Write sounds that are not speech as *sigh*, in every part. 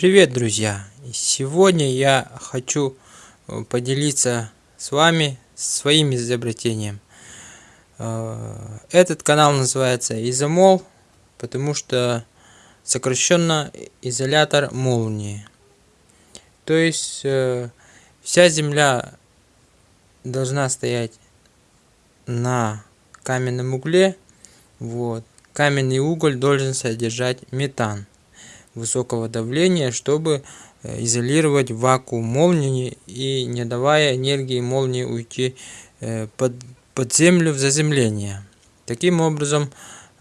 Привет, друзья! Сегодня я хочу э, поделиться с вами своим изобретением. Э, этот канал называется Изомол, потому что сокращенно изолятор молнии. То есть э, вся земля должна стоять на каменном угле. Вот. Каменный уголь должен содержать метан высокого давления, чтобы э, изолировать вакуум молнии и не давая энергии молнии уйти э, под, под землю в заземление. Таким образом,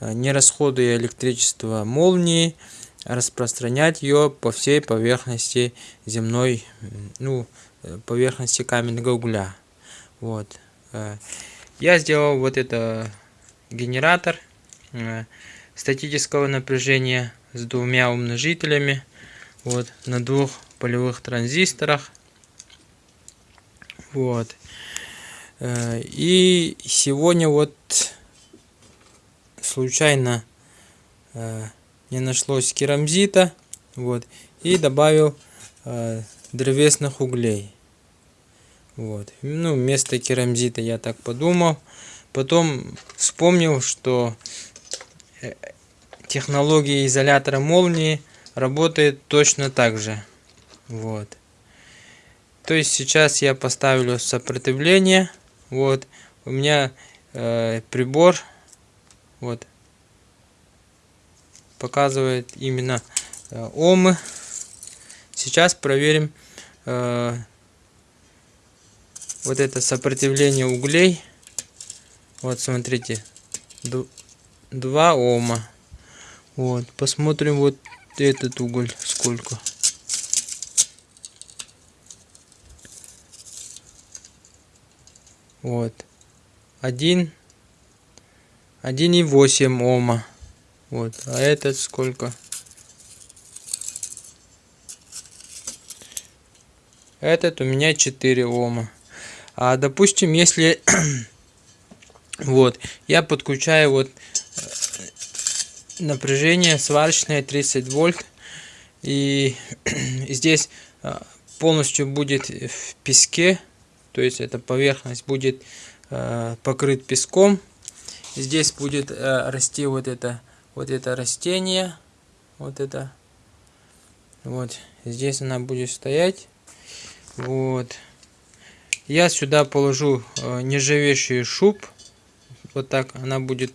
э, не расходуя электричество молнии, распространять ее по всей поверхности земной, ну, поверхности каменного угля. Вот. Я сделал вот это генератор статического напряжения с двумя умножителями вот на двух полевых транзисторах. Вот. Э, и сегодня вот случайно э, не нашлось керамзита вот и добавил э, древесных углей. Вот. Ну вместо керамзита я так подумал. Потом вспомнил что технология изолятора молнии работает точно так же. Вот. То есть сейчас я поставлю сопротивление. Вот. У меня э, прибор вот показывает именно э, омы. Сейчас проверим э, вот это сопротивление углей. Вот смотрите, 2 ома. Вот, посмотрим вот этот уголь сколько. Вот. Один. Один и восемь ома. Вот. А этот сколько? Этот у меня 4 ома. А допустим, если *clears throat* вот я подключаю вот напряжение сварочное 30 вольт. И *clears throat* здесь а, полностью будет в песке то есть эта поверхность будет а, покрыт песком. Здесь будет а, расти вот это вот это растение вот это. Вот здесь она будет стоять. Вот. Я сюда положу нержавеющий шуб. Вот так она будет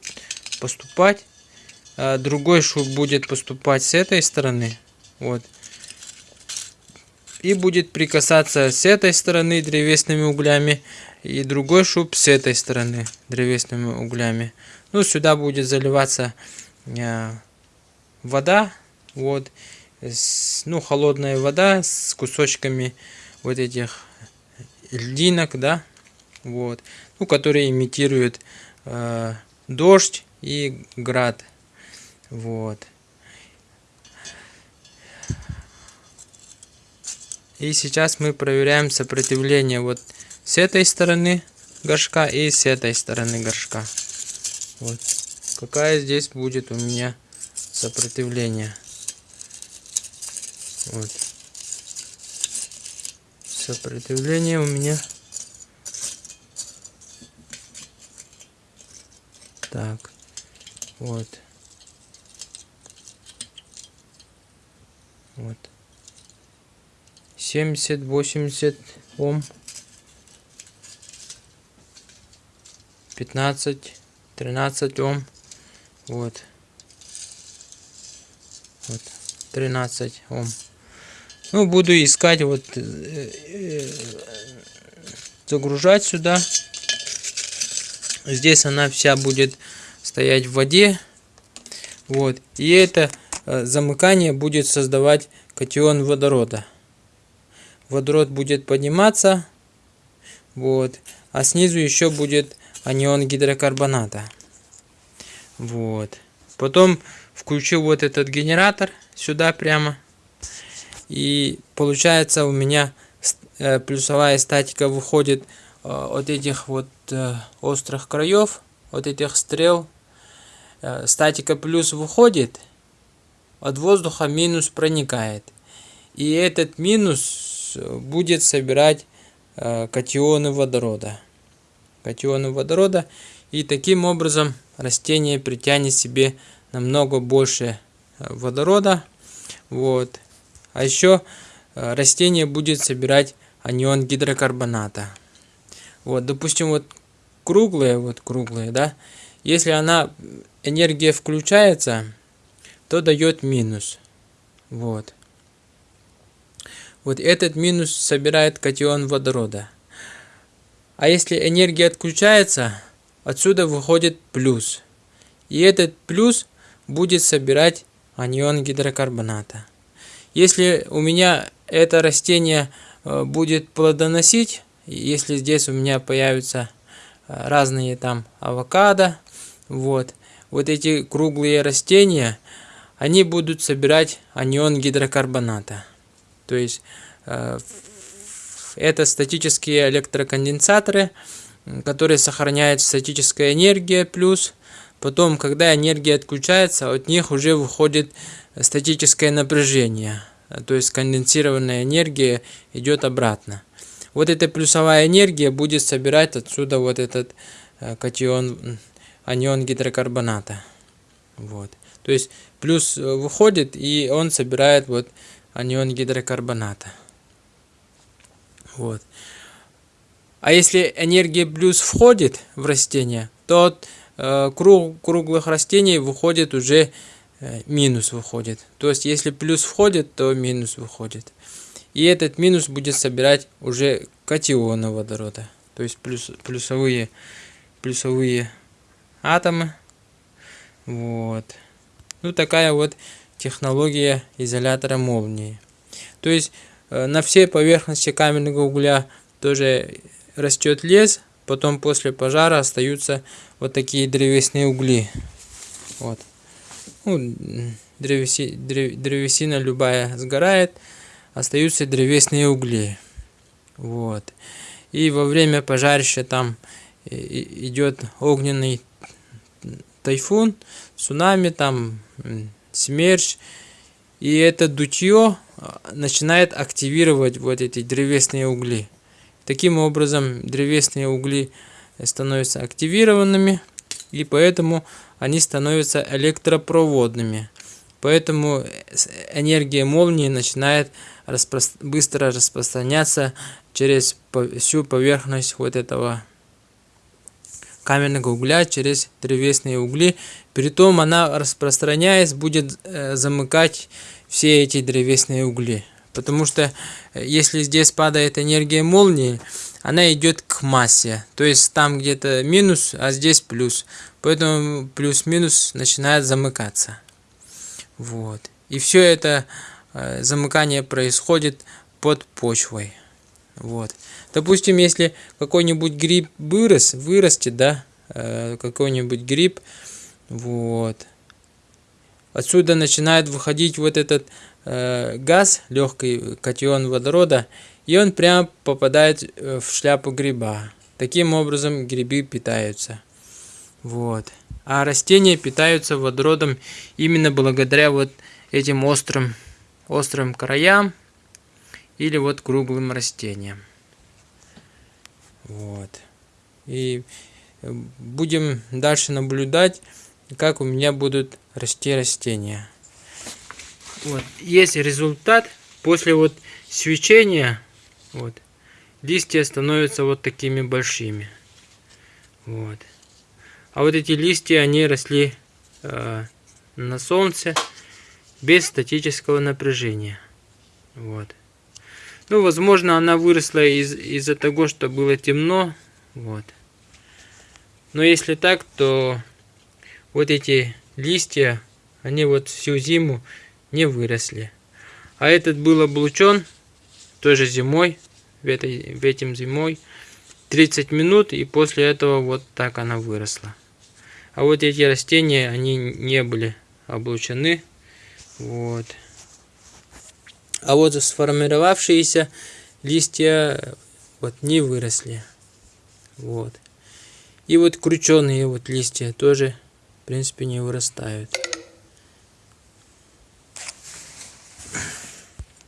поступать а другой шуб будет поступать с этой стороны. Вот. И будет прикасаться с этой стороны древесными углями. И другой шуб с этой стороны древесными углями. Ну, сюда будет заливаться э, вода. Вот. С, ну, холодная вода с кусочками вот этих льдинок, да. Вот. Ну, которые имитируют э, дождь и град. Вот. И сейчас мы проверяем сопротивление вот с этой стороны горшка и с этой стороны горшка. Вот. Какая здесь будет у меня сопротивление. Вот. Сопротивление у меня так вот Вот. 70-80 Ом. 15, 13 Ом. Вот. Вот. 13 Ом. Ну, буду искать, вот, э, э, загружать сюда. Здесь она вся будет стоять в воде. Вот. И это Э, замыкание будет создавать катион водорода. Водород будет подниматься, вот, а снизу еще будет анион гидрокарбоната. Вот. Потом включил вот этот генератор сюда прямо. И получается у меня э, плюсовая статика выходит э, от этих вот острых краев, от этих стрел. Статика плюс выходит, от воздуха минус проникает. И этот минус будет собирать э, катионы водорода. Катионы водорода. И таким образом растение притянет себе намного больше э, водорода. Вот. А еще э, растение будет собирать анион гидрокарбоната. Вот, допустим, вот круглые, вот круглые, да, если она, энергия включается, то дает минус. Вот. Вот этот минус собирает катион водорода. А если энергия отключается, отсюда выходит плюс. И этот плюс будет собирать анион гидрокарбоната. Если у меня это растение э, будет плодоносить, если здесь у меня появятся э, разные там авокадо, вот, вот эти круглые растения, они будут собирать анион гидрокарбоната. То есть э, это статические электроконденсаторы, которые сохраняют статическая энергия плюс. Потом, когда энергия отключается, от них уже выходит статическое напряжение. То есть конденсированная энергия идет обратно. Вот эта плюсовая энергия будет собирать отсюда вот этот э, катион, анион гидрокарбоната. Вот. То есть плюс э, выходит и он собирает вот анион гидрокарбоната. Вот. А если энергия плюс входит в растение, то э, круг, круглых растений выходит уже э, минус выходит. То есть если плюс входит, то минус выходит. И этот минус будет собирать уже катионы водорода. То есть плюс, плюсовые, плюсовые атомы. Вот. Ну такая вот технология изолятора молнии. То есть э, на всей поверхности каменного угля тоже растет лес, потом после пожара остаются вот такие древесные угли. Вот. Ну, древеси, древ, древесина любая сгорает, остаются древесные угли. Вот. И во время пожарища там идет огненный тайфун, цунами, там смерч. И это дутье а, начинает активировать вот эти древесные угли. Таким образом, древесные угли становятся активированными, и поэтому они становятся электропроводными. Поэтому энергия молнии начинает распро быстро распространяться через всю поверхность вот этого каменного угля через древесные угли. Притом она, распространяясь, будет э, замыкать все эти древесные угли. Потому что э, если здесь падает энергия молнии, она идет к массе. То есть там где-то минус, а здесь плюс. Поэтому плюс-минус начинает замыкаться. Вот. И все это э, замыкание происходит под почвой. Вот. Допустим, если какой-нибудь гриб вырос, вырастет, да, э, какой-нибудь гриб, вот, отсюда начинает выходить вот этот э, газ, легкий катион водорода, и он прямо попадает э, в шляпу гриба. Таким образом грибы питаются. Вот. А растения питаются водородом именно благодаря вот этим острым, острым краям или вот круглым растениям. Вот. И э, будем дальше наблюдать, как у меня будут расти растения. Вот. Есть результат. После вот свечения вот, листья становятся вот такими большими. Вот. А вот эти листья, они росли э, на солнце без статического напряжения. Вот. Ну, возможно, она выросла из- из-за того, что было темно. Вот. Но если так, то вот эти листья, они вот всю зиму не выросли. А этот был облучен тоже зимой, в, этой, в этим зимой, 30 минут, и после этого вот так она выросла. А вот эти растения, они не были облучены. Вот. А вот сформировавшиеся листья вот не выросли. Вот. И вот крученые вот листья тоже, в принципе, не вырастают.